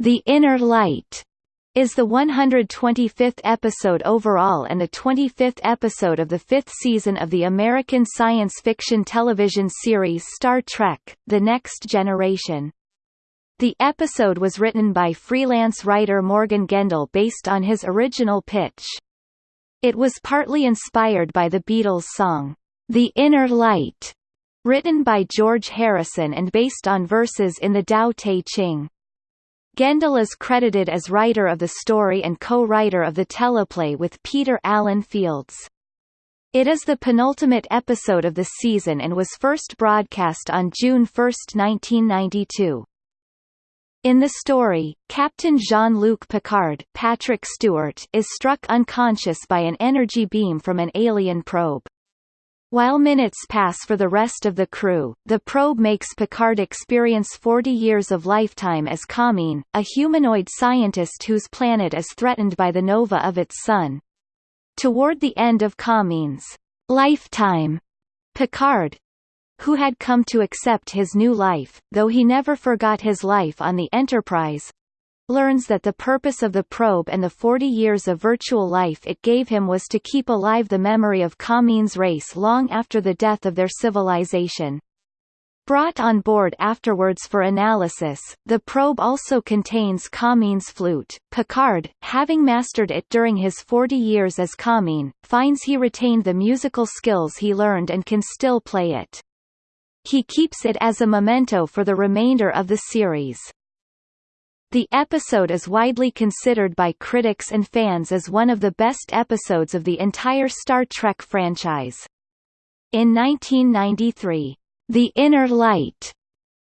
The Inner Light is the 125th episode overall and the 25th episode of the fifth season of the American science fiction television series Star Trek, The Next Generation. The episode was written by freelance writer Morgan Gendel based on his original pitch. It was partly inspired by the Beatles' song, The Inner Light, written by George Harrison and based on verses in the Tao Te Ching. Gendel is credited as writer of the story and co-writer of the teleplay with Peter Allen Fields. It is the penultimate episode of the season and was first broadcast on June 1, 1992. In the story, Captain Jean-Luc Picard Patrick Stewart is struck unconscious by an energy beam from an alien probe. While minutes pass for the rest of the crew, the probe makes Picard experience 40 years of lifetime as Kamin, a humanoid scientist whose planet is threatened by the nova of its sun. Toward the end of Kamin's lifetime, Picard, who had come to accept his new life, though he never forgot his life on the Enterprise, learns that the purpose of the probe and the 40 years of virtual life it gave him was to keep alive the memory of Kamin's race long after the death of their civilization. Brought on board afterwards for analysis, the probe also contains Kamin's flute. Picard, having mastered it during his 40 years as Kamin, finds he retained the musical skills he learned and can still play it. He keeps it as a memento for the remainder of the series. The episode is widely considered by critics and fans as one of the best episodes of the entire Star Trek franchise. In 1993, The Inner Light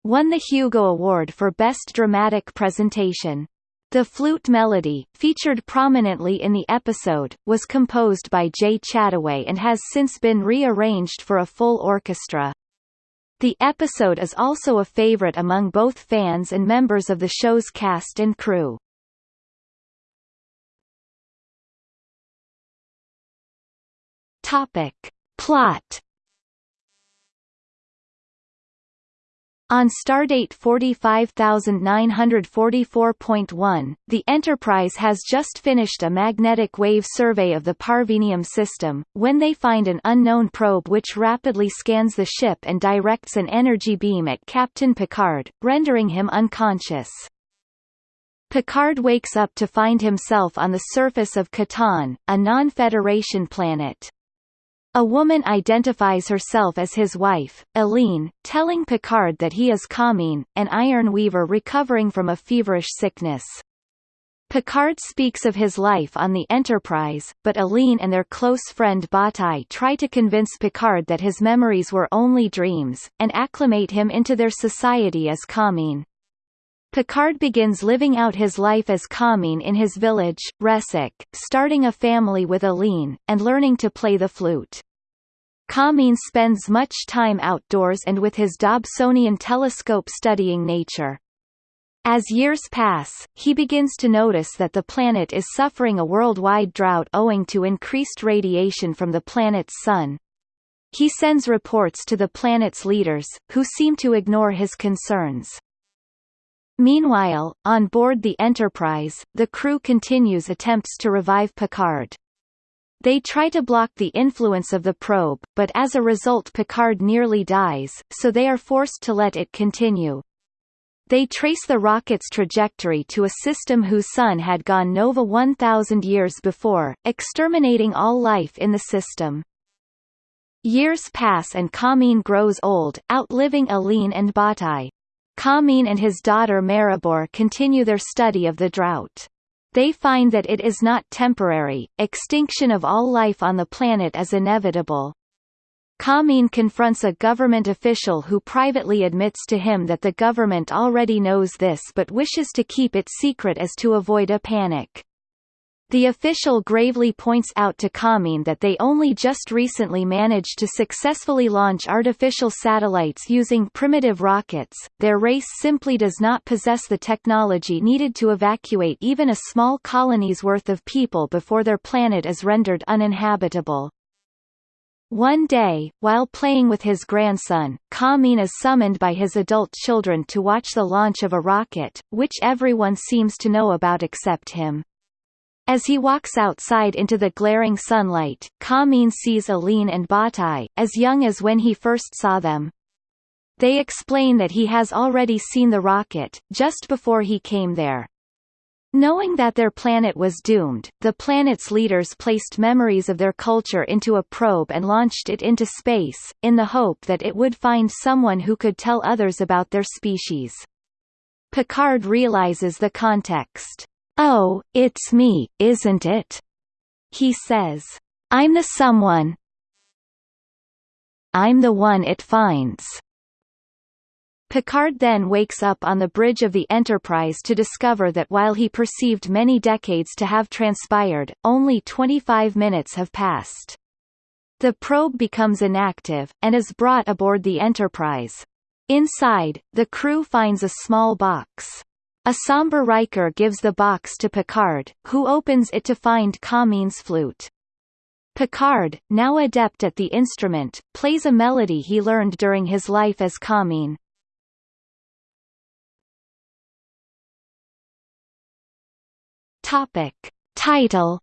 won the Hugo Award for Best Dramatic Presentation. The flute melody, featured prominently in the episode, was composed by Jay Chattaway and has since been rearranged for a full orchestra. The episode is also a favorite among both fans and members of the show's cast and crew. Topic. Plot On stardate 45944.1, the Enterprise has just finished a magnetic wave survey of the Parvenium system, when they find an unknown probe which rapidly scans the ship and directs an energy beam at Captain Picard, rendering him unconscious. Picard wakes up to find himself on the surface of Kataan, a non-Federation planet. A woman identifies herself as his wife, Eline, telling Picard that he is Kamin, an iron weaver recovering from a feverish sickness. Picard speaks of his life on the Enterprise, but Eline and their close friend Batai try to convince Picard that his memories were only dreams, and acclimate him into their society as Kamin. Picard begins living out his life as Kamin in his village, Ressik, starting a family with Eline, and learning to play the flute. Kamin spends much time outdoors and with his Dobsonian telescope studying nature. As years pass, he begins to notice that the planet is suffering a worldwide drought owing to increased radiation from the planet's sun. He sends reports to the planet's leaders, who seem to ignore his concerns. Meanwhile, on board the Enterprise, the crew continues attempts to revive Picard. They try to block the influence of the probe, but as a result Picard nearly dies, so they are forced to let it continue. They trace the rocket's trajectory to a system whose sun had gone nova 1,000 years before, exterminating all life in the system. Years pass and Kamin grows old, outliving Eline and Batai. Kamin and his daughter Meribor continue their study of the drought. They find that it is not temporary, extinction of all life on the planet is inevitable. Kamin confronts a government official who privately admits to him that the government already knows this but wishes to keep it secret as to avoid a panic. The official gravely points out to Kamin that they only just recently managed to successfully launch artificial satellites using primitive rockets, their race simply does not possess the technology needed to evacuate even a small colony's worth of people before their planet is rendered uninhabitable. One day, while playing with his grandson, Kamin is summoned by his adult children to watch the launch of a rocket, which everyone seems to know about except him. As he walks outside into the glaring sunlight, Kamin sees Eline and Batai, as young as when he first saw them. They explain that he has already seen the rocket, just before he came there. Knowing that their planet was doomed, the planet's leaders placed memories of their culture into a probe and launched it into space, in the hope that it would find someone who could tell others about their species. Picard realizes the context. Oh, it's me, isn't it? He says. I'm the someone. I'm the one it finds. Picard then wakes up on the bridge of the Enterprise to discover that while he perceived many decades to have transpired, only 25 minutes have passed. The probe becomes inactive, and is brought aboard the Enterprise. Inside, the crew finds a small box. A somber Riker gives the box to Picard, who opens it to find Kamin's flute. Picard, now adept at the instrument, plays a melody he learned during his life as Kamin. Topic. Title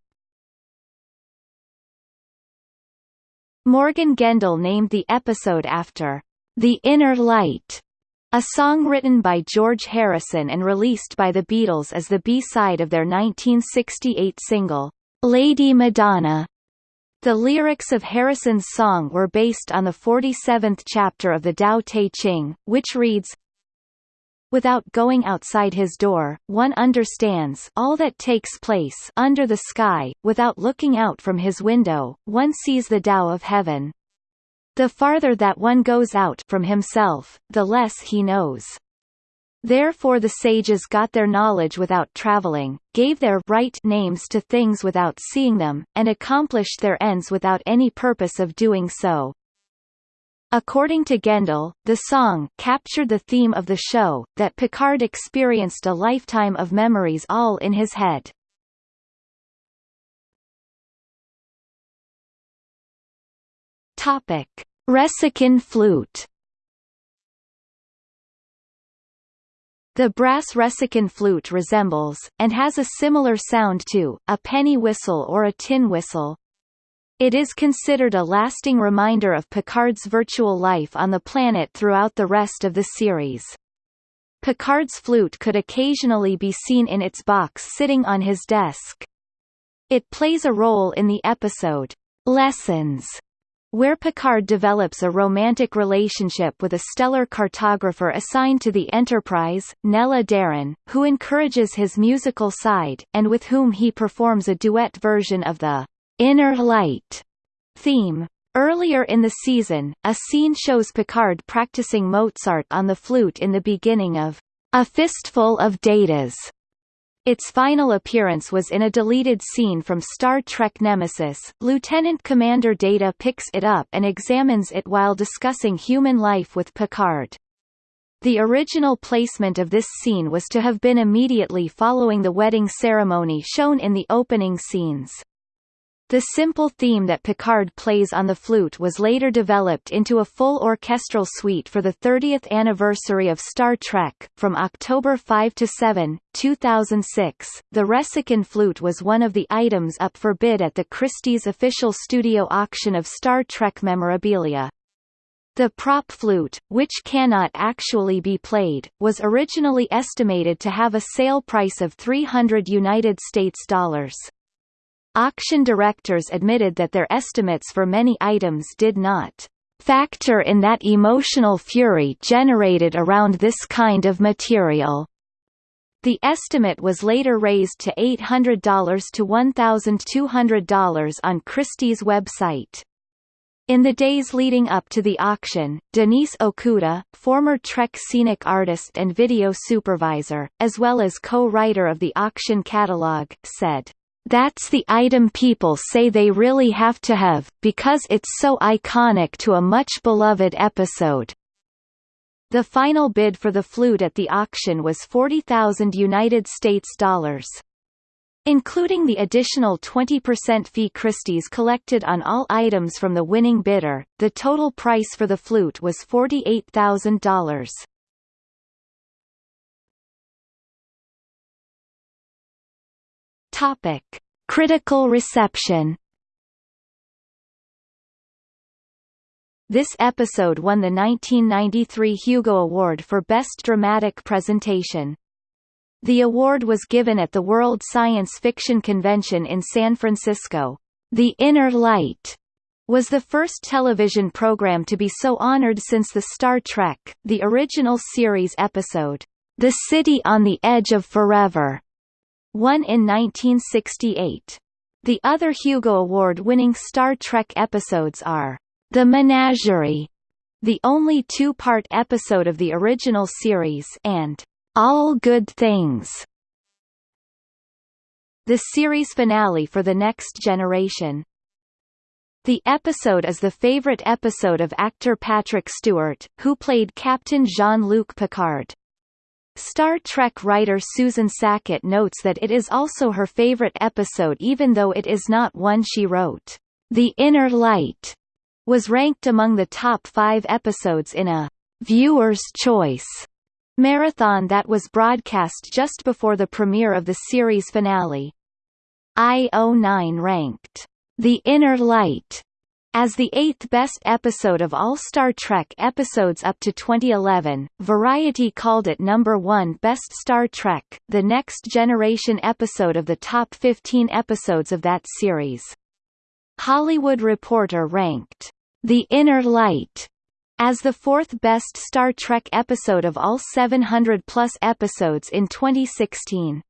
Morgan Gendel named the episode after The Inner Light, a song written by George Harrison and released by the Beatles as the B-side of their 1968 single, Lady Madonna. The lyrics of Harrison's song were based on the 47th chapter of the Tao Te Ching, which reads, Without going outside his door, one understands all that takes place under the sky, without looking out from his window, one sees the Tao of heaven. The farther that one goes out from himself, the less he knows. Therefore the sages got their knowledge without traveling, gave their right names to things without seeing them, and accomplished their ends without any purpose of doing so. According to Gendel, the song captured the theme of the show, that Picard experienced a lifetime of memories all in his head. Topic. Ressikin flute The brass Ressikin flute resembles, and has a similar sound to, a penny whistle or a tin whistle, it is considered a lasting reminder of Picard's virtual life on the planet throughout the rest of the series. Picard's flute could occasionally be seen in its box sitting on his desk. It plays a role in the episode, Lessons, where Picard develops a romantic relationship with a stellar cartographer assigned to the Enterprise, Nella Daren, who encourages his musical side, and with whom he performs a duet version of the Inner Light theme. Earlier in the season, a scene shows Picard practicing Mozart on the flute in the beginning of A Fistful of Datas. Its final appearance was in a deleted scene from Star Trek Nemesis. Lieutenant Commander Data picks it up and examines it while discussing human life with Picard. The original placement of this scene was to have been immediately following the wedding ceremony shown in the opening scenes. The simple theme that Picard plays on the flute was later developed into a full orchestral suite for the 30th anniversary of Star Trek. From October 5 to 7, 2006, the Ressikin flute was one of the items up for bid at the Christie's official studio auction of Star Trek memorabilia. The prop flute, which cannot actually be played, was originally estimated to have a sale price of 300 United States dollars. Auction directors admitted that their estimates for many items did not factor in that emotional fury generated around this kind of material. The estimate was later raised to $800 to $1,200 on Christie's website. In the days leading up to the auction, Denise Okuda, former Trek scenic artist and video supervisor, as well as co-writer of the auction catalog, said, that's the item people say they really have to have, because it's so iconic to a much-beloved episode. The final bid for the flute at the auction was 40,000 United States dollars. Including the additional 20% fee Christie's collected on all items from the winning bidder, the total price for the flute was $48,000. Topic: Critical reception. This episode won the 1993 Hugo Award for Best Dramatic Presentation. The award was given at the World Science Fiction Convention in San Francisco. The Inner Light was the first television program to be so honored since the Star Trek, the original series episode, The City on the Edge of Forever, won in 1968. The other Hugo Award-winning Star Trek episodes are The Menagerie, the only two-part episode of the original series and all Good Things. The series finale for The Next Generation. The episode is the favorite episode of actor Patrick Stewart, who played Captain Jean-Luc Picard. Star Trek writer Susan Sackett notes that it is also her favorite episode even though it is not one she wrote. The Inner Light was ranked among the top five episodes in a viewer's choice marathon that was broadcast just before the premiere of the series finale. IO9 ranked The Inner Light as the eighth best episode of all Star Trek episodes up to 2011, Variety called it number one best Star Trek, the Next Generation episode of the top 15 episodes of that series. Hollywood Reporter ranked The Inner Light as the fourth best Star Trek episode of all 700-plus episodes in 2016.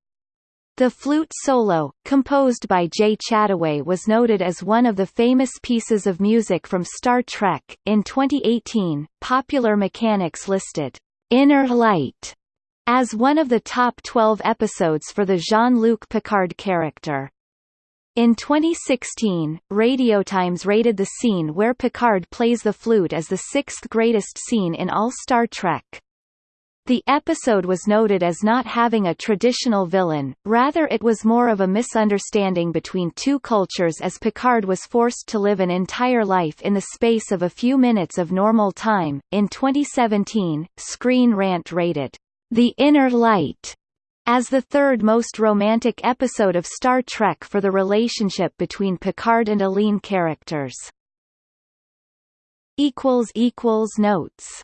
The flute solo, composed by Jay Chattaway was noted as one of the famous pieces of music from Star Trek. In 2018, Popular Mechanics listed Inner Light as one of the top 12 episodes for the Jean-Luc Picard character. In 2016, Radiotimes rated the scene where Picard plays the flute as the sixth greatest scene in all Star Trek. The episode was noted as not having a traditional villain, rather it was more of a misunderstanding between two cultures as Picard was forced to live an entire life in the space of a few minutes of normal time. In 2017, Screen Rant rated The Inner Light as the third most romantic episode of Star Trek for the relationship between Picard and Eline characters. equals equals Notes